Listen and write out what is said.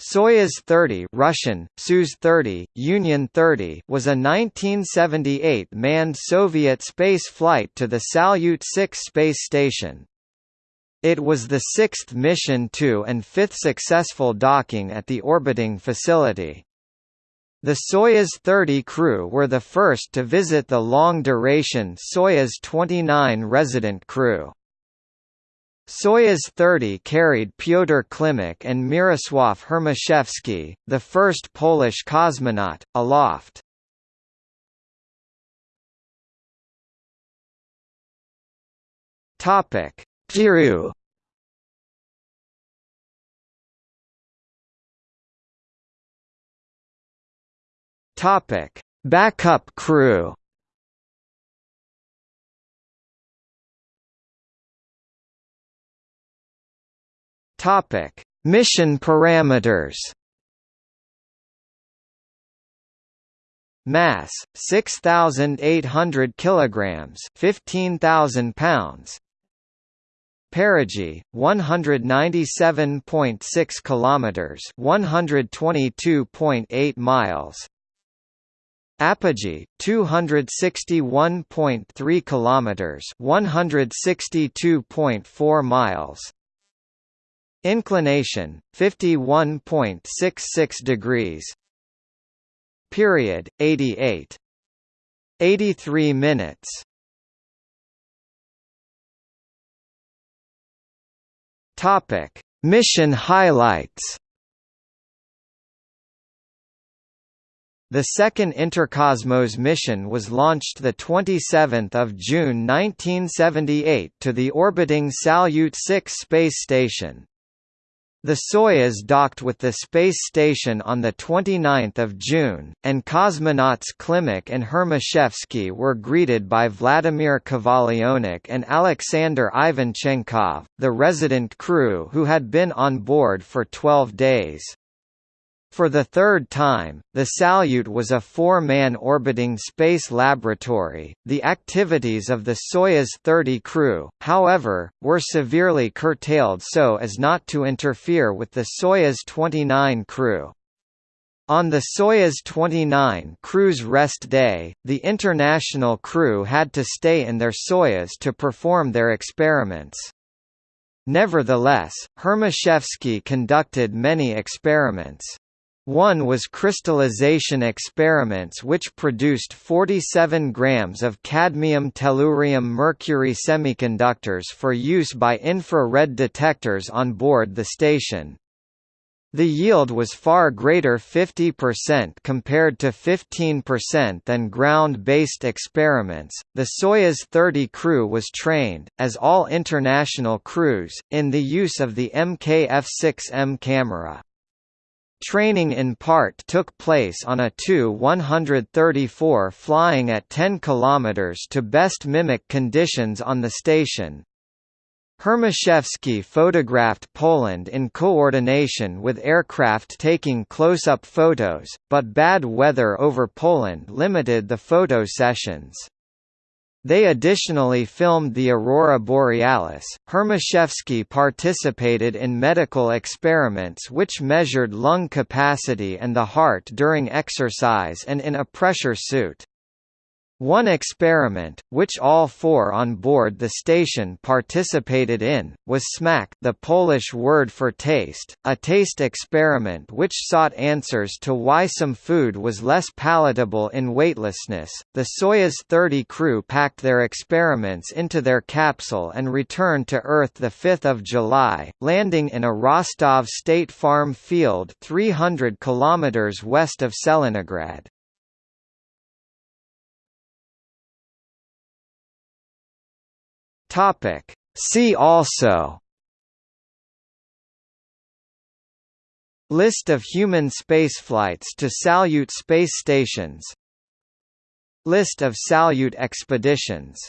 Soyuz 30 Russian, Soyuz 30, Union 30 was a 1978 manned Soviet space flight to the Salyut 6 space station. It was the sixth mission to and fifth successful docking at the orbiting facility. The Soyuz 30 crew were the first to visit the long-duration Soyuz 29 resident crew. Soyuz 30 carried Pyotr Klimek and Mirosław Hermaszewski, the first Polish cosmonaut, aloft. Topic: Kiru. Topic: Backup crew. Topic: Mission parameters. Mass: 6800 kilograms, 15000 pounds. Perigee 197.6 kilometers, 122.8 miles. Apogee 261.3 kilometers, 162.4 miles. Inclination 51.66 degrees. Period 88 83 minutes. Topic: Mission highlights. The second Interkosmos mission was launched 27 June 1978 to the orbiting Salyut 6 space station. The Soyuz docked with the space station on 29 June, and cosmonauts Klimek and Hermaszewski were greeted by Vladimir Kovalyonok and Alexander Ivanchenkov, the resident crew who had been on board for 12 days. For the third time, the Salyut was a four-man orbiting space laboratory. The activities of the Soyuz 30 crew, however, were severely curtailed so as not to interfere with the Soyuz 29 crew. On the Soyuz 29 crew's rest day, the international crew had to stay in their Soyuz to perform their experiments. Nevertheless, Hermaszewski conducted many experiments. One was crystallization experiments which produced 47 grams of cadmium tellurium mercury semiconductors for use by infrared detectors on board the station. The yield was far greater 50% compared to 15% than ground-based experiments. The Soyuz 30 crew was trained, as all international crews, in the use of the MKF-6M camera. Training in part took place on a Tu-134 flying at 10 km to best mimic conditions on the station. Hermaszewski photographed Poland in coordination with aircraft taking close-up photos, but bad weather over Poland limited the photo sessions. They additionally filmed the aurora borealis. Hermaszewski participated in medical experiments which measured lung capacity and the heart during exercise and in a pressure suit. One experiment, which all four on board the station participated in, was Smak the Polish word for taste, a taste experiment which sought answers to why some food was less palatable in weightlessness. The Soyuz 30 crew packed their experiments into their capsule and returned to Earth 5 July, landing in a Rostov State Farm field 300 km west of Tselinograd. Topic. See also List of human spaceflights to Salyut space stations List of Salyut expeditions